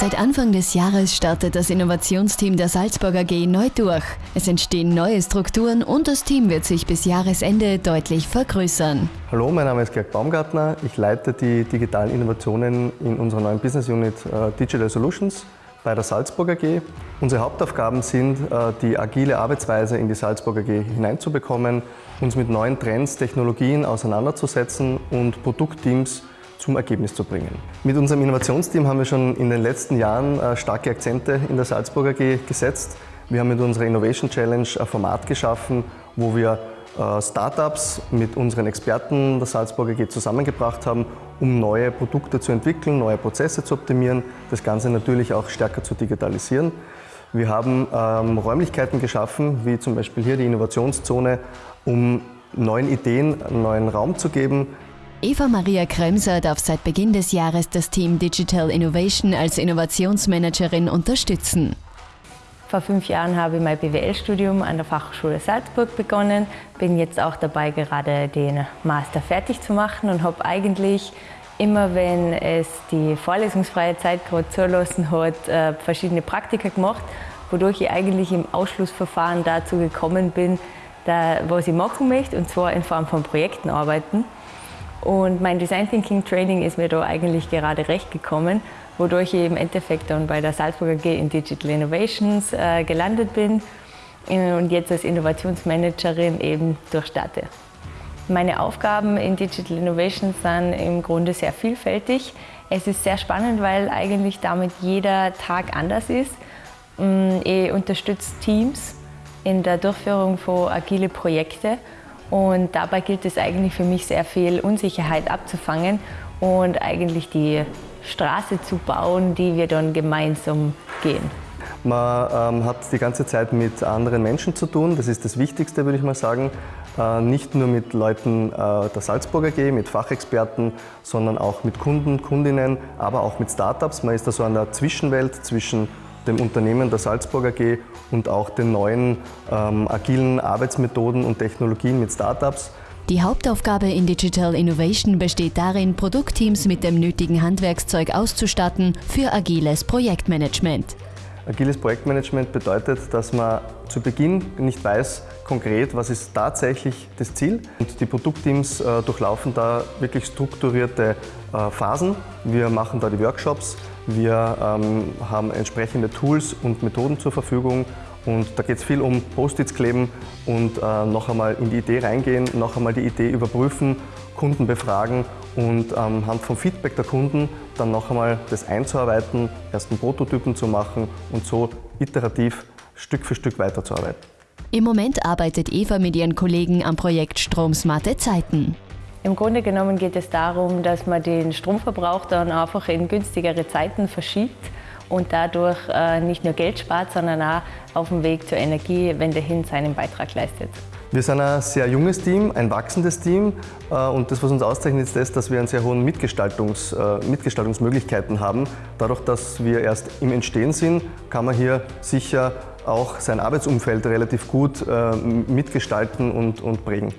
Seit Anfang des Jahres startet das Innovationsteam der Salzburg AG neu durch. Es entstehen neue Strukturen und das Team wird sich bis Jahresende deutlich vergrößern. Hallo, mein Name ist Georg Baumgartner. Ich leite die digitalen Innovationen in unserer neuen Business Unit äh, Digital Solutions bei der Salzburg AG. Unsere Hauptaufgaben sind, äh, die agile Arbeitsweise in die Salzburg AG hineinzubekommen, uns mit neuen Trends, Technologien auseinanderzusetzen und Produktteams zum Ergebnis zu bringen. Mit unserem Innovationsteam haben wir schon in den letzten Jahren äh, starke Akzente in der Salzburg AG gesetzt. Wir haben mit unserer Innovation Challenge ein Format geschaffen, wo wir äh, Startups mit unseren Experten der Salzburg AG zusammengebracht haben, um neue Produkte zu entwickeln, neue Prozesse zu optimieren, das Ganze natürlich auch stärker zu digitalisieren. Wir haben ähm, Räumlichkeiten geschaffen, wie zum Beispiel hier die Innovationszone, um neuen Ideen einen neuen Raum zu geben, Eva Maria Kremser darf seit Beginn des Jahres das Team Digital Innovation als Innovationsmanagerin unterstützen. Vor fünf Jahren habe ich mein BWL-Studium an der Fachhochschule Salzburg begonnen, bin jetzt auch dabei, gerade den Master fertig zu machen und habe eigentlich immer, wenn es die vorlesungsfreie Zeit gerade zulassen hat, äh, verschiedene Praktika gemacht, wodurch ich eigentlich im Ausschlussverfahren dazu gekommen bin, was ich machen möchte, und zwar in Form von Projekten arbeiten. Und mein Design Thinking Training ist mir da eigentlich gerade recht gekommen, wodurch ich im Endeffekt dann bei der Salzburger AG in Digital Innovations äh, gelandet bin und jetzt als Innovationsmanagerin eben durchstarte. Meine Aufgaben in Digital Innovations sind im Grunde sehr vielfältig. Es ist sehr spannend, weil eigentlich damit jeder Tag anders ist. Mm, ich unterstütze Teams in der Durchführung von agile Projekten und dabei gilt es eigentlich für mich sehr viel Unsicherheit abzufangen und eigentlich die Straße zu bauen, die wir dann gemeinsam gehen. Man ähm, hat die ganze Zeit mit anderen Menschen zu tun, das ist das Wichtigste, würde ich mal sagen. Äh, nicht nur mit Leuten äh, der Salzburger AG, mit Fachexperten, sondern auch mit Kunden, Kundinnen, aber auch mit Startups. Man ist da so an der Zwischenwelt zwischen dem Unternehmen der Salzburg AG und auch den neuen ähm, agilen Arbeitsmethoden und Technologien mit Startups. Die Hauptaufgabe in Digital Innovation besteht darin, Produktteams mit dem nötigen Handwerkszeug auszustatten für agiles Projektmanagement. Agiles Projektmanagement bedeutet, dass man zu Beginn nicht weiß konkret, was ist tatsächlich das Ziel. Und die Produktteams äh, durchlaufen da wirklich strukturierte äh, Phasen. Wir machen da die Workshops, wir ähm, haben entsprechende Tools und Methoden zur Verfügung und da geht es viel um Post-its kleben und äh, noch einmal in die Idee reingehen, noch einmal die Idee überprüfen, Kunden befragen und anhand ähm, vom Feedback der Kunden dann noch einmal das einzuarbeiten, ersten Prototypen zu machen und so iterativ Stück für Stück weiterzuarbeiten. Im Moment arbeitet Eva mit ihren Kollegen am Projekt Stromsmarte Zeiten. Im Grunde genommen geht es darum, dass man den Stromverbrauch dann einfach in günstigere Zeiten verschiebt und dadurch äh, nicht nur Geld spart, sondern auch auf dem Weg zur Energiewende hin seinen Beitrag leistet. Wir sind ein sehr junges Team, ein wachsendes Team äh, und das, was uns auszeichnet, ist das, dass wir einen sehr hohen Mitgestaltungs, äh, Mitgestaltungsmöglichkeiten haben. Dadurch, dass wir erst im Entstehen sind, kann man hier sicher auch sein Arbeitsumfeld relativ gut mitgestalten und, und prägen.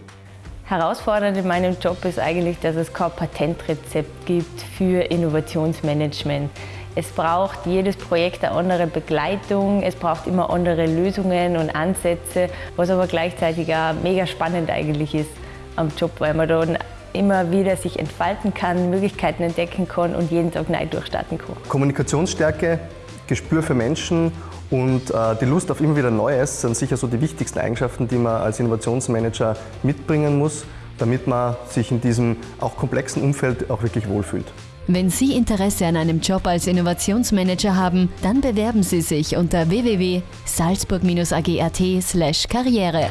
Herausfordernd in meinem Job ist eigentlich, dass es kein Patentrezept gibt für Innovationsmanagement. Es braucht jedes Projekt eine andere Begleitung, es braucht immer andere Lösungen und Ansätze, was aber gleichzeitig auch mega spannend eigentlich ist am Job, weil man dann immer wieder sich entfalten kann, Möglichkeiten entdecken kann und jeden Tag neu durchstarten kann. Kommunikationsstärke, Gespür für Menschen und äh, die Lust auf immer wieder Neues sind sicher so die wichtigsten Eigenschaften, die man als Innovationsmanager mitbringen muss, damit man sich in diesem auch komplexen Umfeld auch wirklich wohlfühlt. Wenn Sie Interesse an einem Job als Innovationsmanager haben, dann bewerben Sie sich unter www.salzburg-agt/karriere.